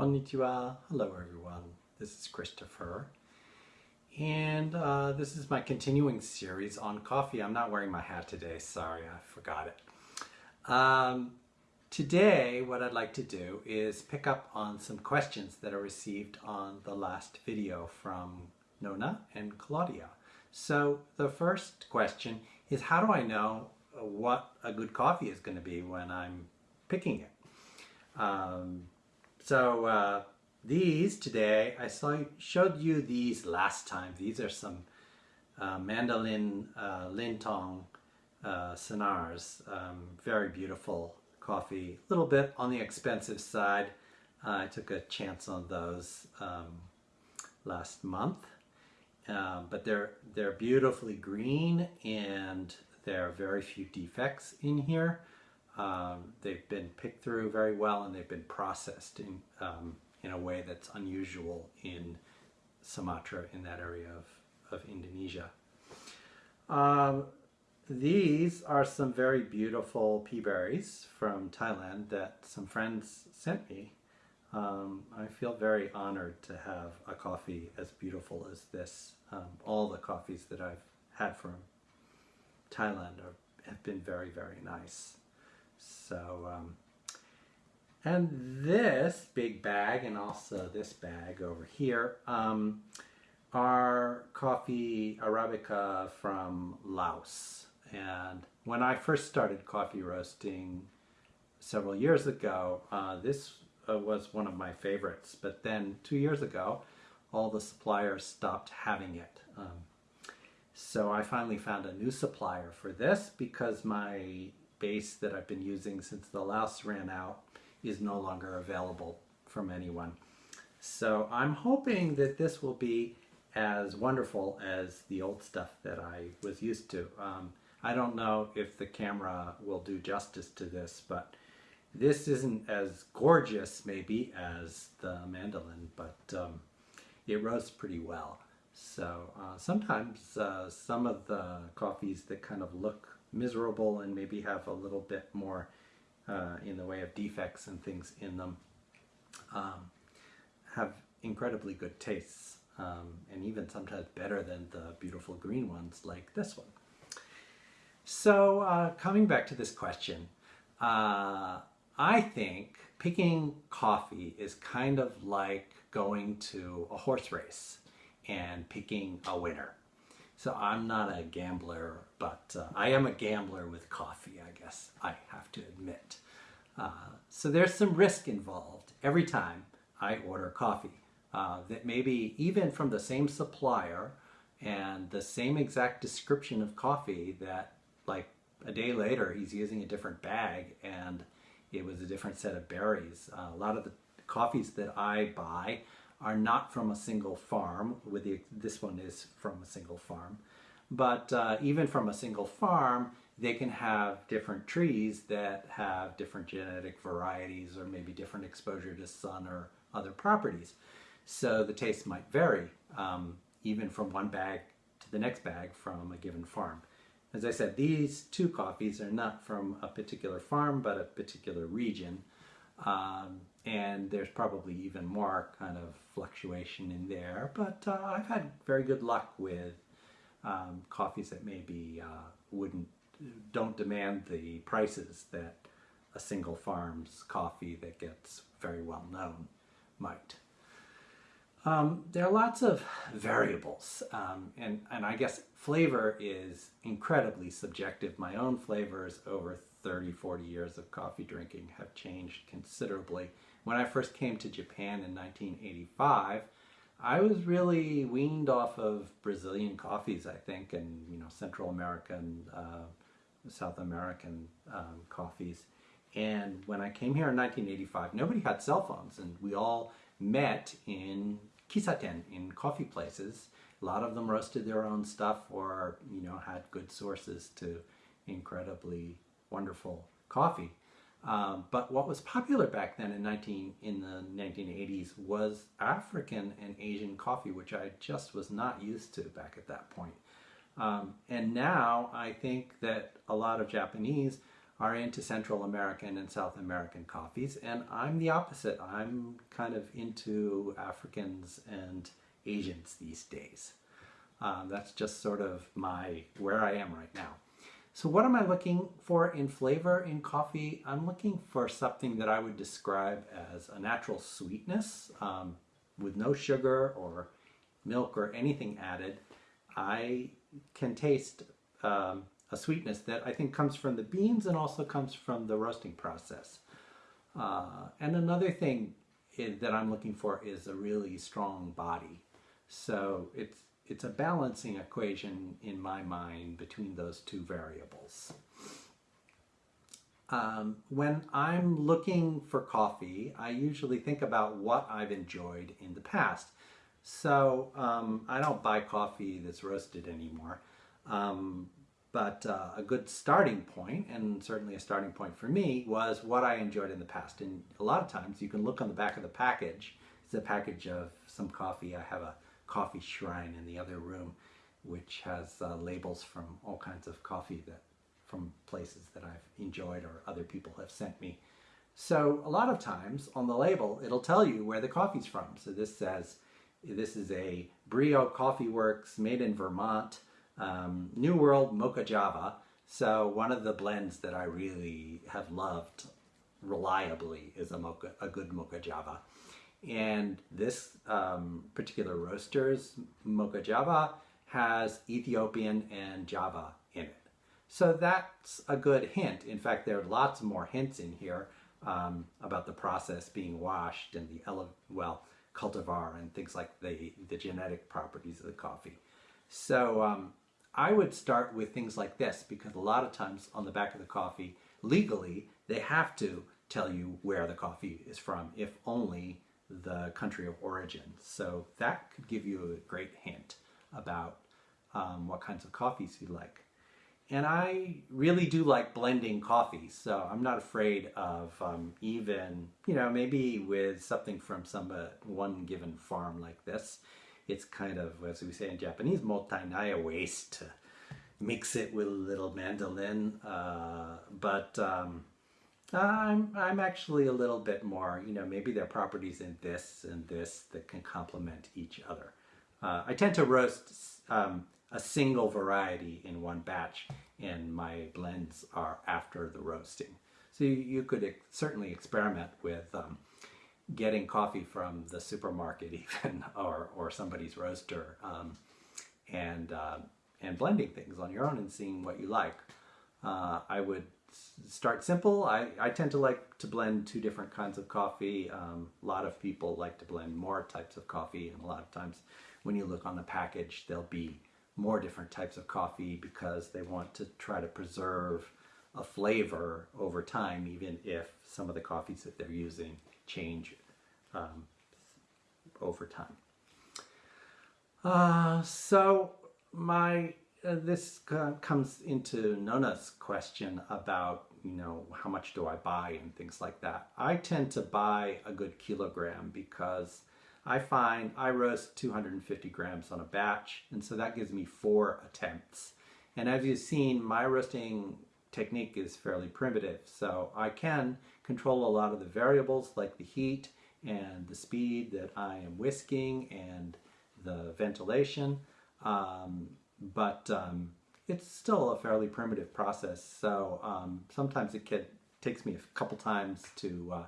Konnichiwa. Hello everyone. This is Christopher. And uh, this is my continuing series on coffee. I'm not wearing my hat today. Sorry, I forgot it. Um, today, what I'd like to do is pick up on some questions that I received on the last video from Nona and Claudia. So the first question is how do I know what a good coffee is going to be when I'm picking it? Um, so uh, these today, I saw showed you these last time. These are some uh, Mandheling uh, lintong uh, sonars. Um, very beautiful coffee. A little bit on the expensive side. I took a chance on those um, last month. Uh, but they're they're beautifully green and there are very few defects in here. Um, they've been picked through very well and they've been processed in, um, in a way that's unusual in Sumatra, in that area of, of Indonesia. Um, these are some very beautiful pea berries from Thailand that some friends sent me. Um, I feel very honored to have a coffee as beautiful as this. Um, all the coffees that I've had from Thailand are, have been very, very nice. So, um, and this big bag and also this bag over here um, are coffee Arabica from Laos. And when I first started coffee roasting several years ago, uh, this uh, was one of my favorites. But then two years ago, all the suppliers stopped having it. Um, so I finally found a new supplier for this because my base that I've been using since the last ran out is no longer available from anyone. So I'm hoping that this will be as wonderful as the old stuff that I was used to. Um, I don't know if the camera will do justice to this, but this isn't as gorgeous maybe as the Mandheling, but um, it roasts pretty well. So uh, sometimes uh, some of the coffees that kind of look miserable and maybe have a little bit more uh, in the way of defects and things in them um, have incredibly good tastes um, and even sometimes better than the beautiful green ones like this one. So uh, coming back to this question, uh, I think picking coffee is kind of like going to a horse race and picking a winner. So I'm not a gambler, but uh, I am a gambler with coffee, I guess I have to admit. Uh, so there's some risk involved every time I order coffee. Uh, that maybe even from the same supplier and the same exact description of coffee that like a day later he's using a different bag and it was a different set of berries. Uh, a lot of the coffees that I buy are not from a single farm, with the, this one is from a single farm. But uh, even from a single farm, they can have different trees that have different genetic varieties or maybe different exposure to sun or other properties. So the taste might vary, um, even from one bag to the next bag from a given farm. As I said, these two coffees are not from a particular farm, but a particular region. Um, and there's probably even more kind of fluctuation in there. But uh, I've had very good luck with um, coffees that maybe uh, wouldn't don't demand the prices that a single farm's coffee that gets very well known might. Um, there are lots of variables, um, and, and I guess flavor is incredibly subjective. My own flavors over 30, 40 years of coffee drinking have changed considerably. When I first came to Japan in 1985, I was really weaned off of Brazilian coffees, I think, and you know Central American, uh, South American um, coffees. And when I came here in 1985, nobody had cell phones, and we all met in kissaten, in coffee places. A lot of them roasted their own stuff or, you know, had good sources to incredibly wonderful coffee. Um, but what was popular back then in 19 in the 1980s was African and Asian coffee, which I just was not used to back at that point. Um, and now I think that a lot of Japanese are into Central American and South American coffees, and I'm the opposite. I'm kind of into Africans and Asians these days. Um, that's just sort of my where I am right now. So what am I looking for in flavor in coffee? I'm looking for something that I would describe as a natural sweetness um, with no sugar or milk or anything added. I can taste um, a sweetness that I think comes from the beans and also comes from the roasting process. Uh, and another thing that I'm looking for is a really strong body. So it's it's a balancing equation in my mind between those two variables. Um, when I'm looking for coffee, I usually think about what I've enjoyed in the past. So um, I don't buy coffee that's roasted anymore. Um, but uh, a good starting point, and certainly a starting point for me, was what I enjoyed in the past. And a lot of times you can look on the back of the package. It's a package of some coffee. I have a coffee shrine in the other room, which has uh, labels from all kinds of coffee that from places that I've enjoyed or other people have sent me. So a lot of times on the label, it'll tell you where the coffee's from. So this says, this is a Brio Coffee Works made in Vermont, um, New World Mocha Java. So one of the blends that I really have loved reliably is a mocha, a good Mocha Java. And this um, particular roaster's Mocha Java has Ethiopian and Java in it. So that's a good hint. In fact, there are lots more hints in here um, about the process being washed and the, well, cultivar and things like the, the genetic properties of the coffee. So um, I would start with things like this because a lot of times on the back of the coffee, legally, they have to tell you where the coffee is from, if only the country of origin. So that could give you a great hint about um, what kinds of coffees you like. And I really do like blending coffees, so I'm not afraid of um, even, you know, maybe with something from some uh, one given farm like this, it's kind of, as we say in Japanese, mottainai waste to mix it with a little Mandheling. Uh, but um, I'm, I'm actually a little bit more, you know, maybe there are properties in this and this that can complement each other. Uh, I tend to roast um, a single variety in one batch and my blends are after the roasting. So you, you could ex certainly experiment with um, getting coffee from the supermarket even or, or somebody's roaster um, and, uh, and blending things on your own and seeing what you like. Uh, I would start simple. I, I tend to like to blend two different kinds of coffee. Um, a lot of people like to blend more types of coffee and a lot of times when you look on the package there'll be more different types of coffee because they want to try to preserve a flavor over time even if some of the coffees that they're using change um, over time. Uh, so my this uh, comes into Nona's question about, you know, how much do I buy and things like that. I tend to buy a good kilogram because I find I roast 250 grams on a batch, and so that gives me four attempts. And as you've seen, my roasting technique is fairly primitive, so I can control a lot of the variables like the heat and the speed that I am whisking and the ventilation. Um, but um, it's still a fairly primitive process. So um, sometimes it can, takes me a couple times to uh,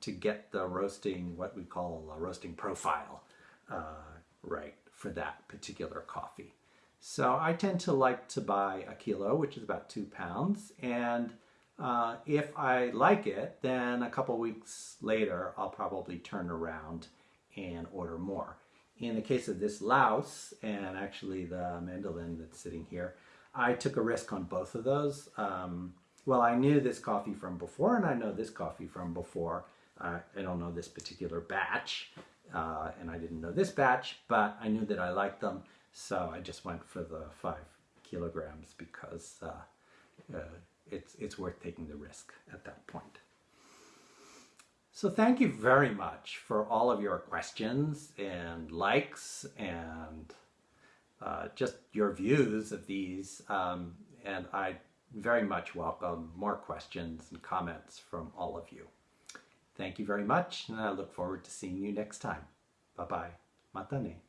to get the roasting, what we call a roasting profile, uh, right for that particular coffee. So I tend to like to buy a kilo, which is about two pounds, and uh, if I like it, then a couple weeks later, I'll probably turn around and order more. In the case of this Laos and actually the Mandheling that's sitting here, I took a risk on both of those. Um, well, I knew this coffee from before and I know this coffee from before. Uh, I don't know this particular batch uh, and I didn't know this batch, but I knew that I liked them. So I just went for the five kilograms because uh, uh it's, it's worth taking the risk at that point. So thank you very much for all of your questions and likes and uh, just your views of these. Um, and I very much welcome more questions and comments from all of you. Thank you very much, and I look forward to seeing you next time. Bye bye. Matane.